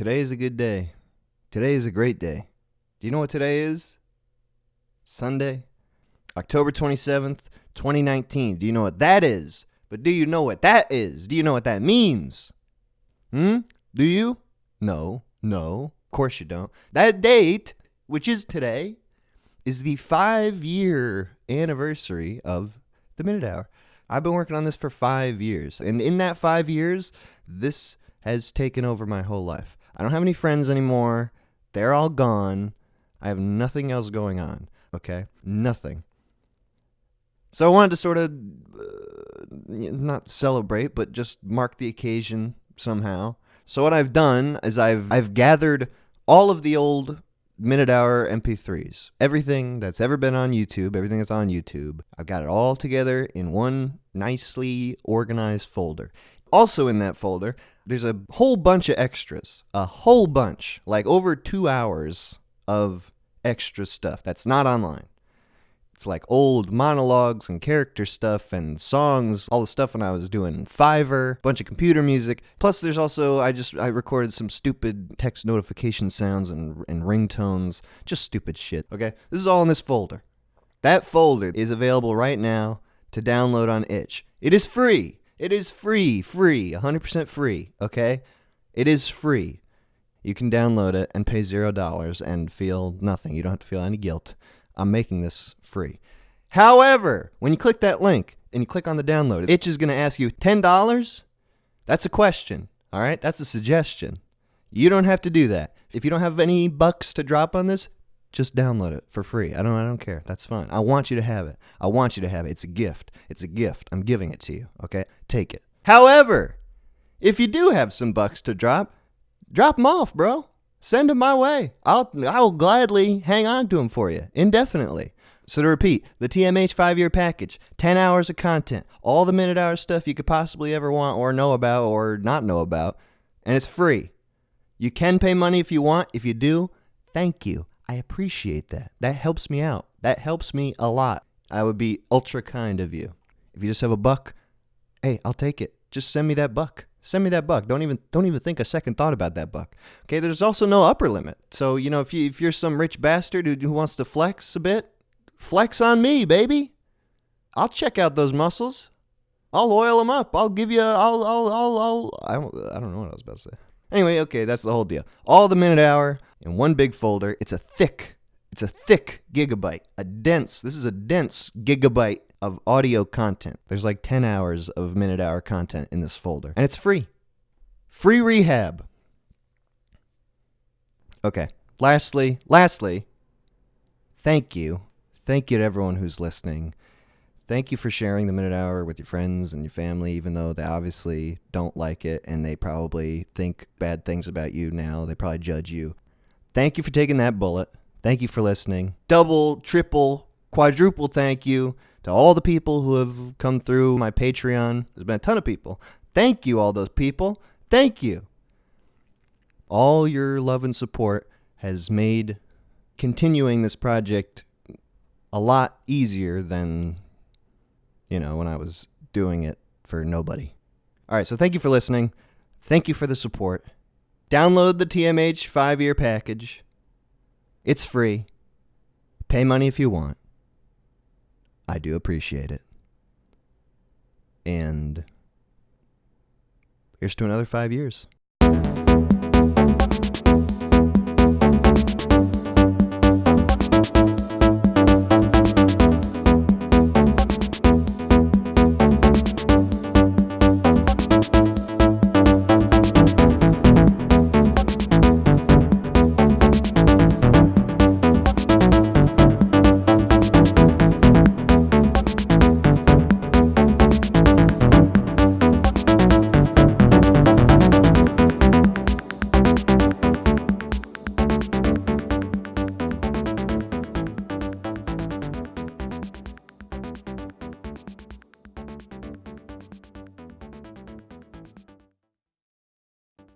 Today is a good day. Today is a great day. Do you know what today is? Sunday, October 27th, 2019. Do you know what that is? But do you know what that is? Do you know what that means? Hmm? Do you? No, no, of course you don't. That date, which is today, is the five year anniversary of the Minute Hour. I've been working on this for five years. And in that five years, this has taken over my whole life. I don't have any friends anymore. They're all gone. I have nothing else going on. Okay? Nothing. So I wanted to sort of uh, not celebrate, but just mark the occasion somehow. So what I've done is I've I've gathered all of the old minute hour MP3s. Everything that's ever been on YouTube, everything that's on YouTube. I've got it all together in one nicely organized folder. Also in that folder, there's a whole bunch of extras. A whole bunch, like over 2 hours of extra stuff that's not online. It's like old monologues and character stuff and songs, all the stuff when I was doing Fiverr, bunch of computer music. Plus, there's also I just I recorded some stupid text notification sounds and and ringtones, just stupid shit. Okay, this is all in this folder. That folder is available right now to download on Itch. It is free. It is free, free, 100% free. Okay, it is free. You can download it and pay zero dollars and feel nothing. You don't have to feel any guilt. I'm making this free. However, when you click that link and you click on the download, Itch is going to ask you $10? That's a question. All right? That's a suggestion. You don't have to do that. If you don't have any bucks to drop on this, just download it for free. I don't I don't care. That's fine. I want you to have it. I want you to have it. It's a gift. It's a gift. I'm giving it to you. Okay? Take it. However, if you do have some bucks to drop, drop them off, bro. Send them my way. I'll I'll gladly hang on to them for you indefinitely. So to repeat, the TMH 5-year package, 10 hours of content, all the minute hour stuff you could possibly ever want or know about or not know about, and it's free. You can pay money if you want. If you do, thank you. I appreciate that. That helps me out. That helps me a lot. I would be ultra kind of you. If you just have a buck, hey, I'll take it. Just send me that buck. Send me that buck. Don't even don't even think a second thought about that buck. Okay, there's also no upper limit. So, you know, if you if you're some rich bastard who, who wants to flex a bit, flex on me, baby. I'll check out those muscles. I'll oil them up. I'll give you I'll I'll I'll, I'll I don't I don't know what I was about to say. Anyway, okay, that's the whole deal. All the minute hour in one big folder. It's a thick it's a thick gigabyte, a dense. This is a dense gigabyte of audio content. There's like 10 hours of minute hour content in this folder, and it's free. Free rehab. Okay. Lastly, lastly, thank you. Thank you to everyone who's listening. Thank you for sharing the minute hour with your friends and your family, even though they obviously don't like it and they probably think bad things about you now. They probably judge you. Thank you for taking that bullet. Thank you for listening. Double, triple, quadruple thank you to all the people who have come through my Patreon. There's been a ton of people. Thank you, all those people. Thank you. All your love and support has made continuing this project a lot easier than, you know, when I was doing it for nobody. All right, so thank you for listening. Thank you for the support. Download the TMH five year package. It's free. Pay money if you want. I do appreciate it. And here's to another five years.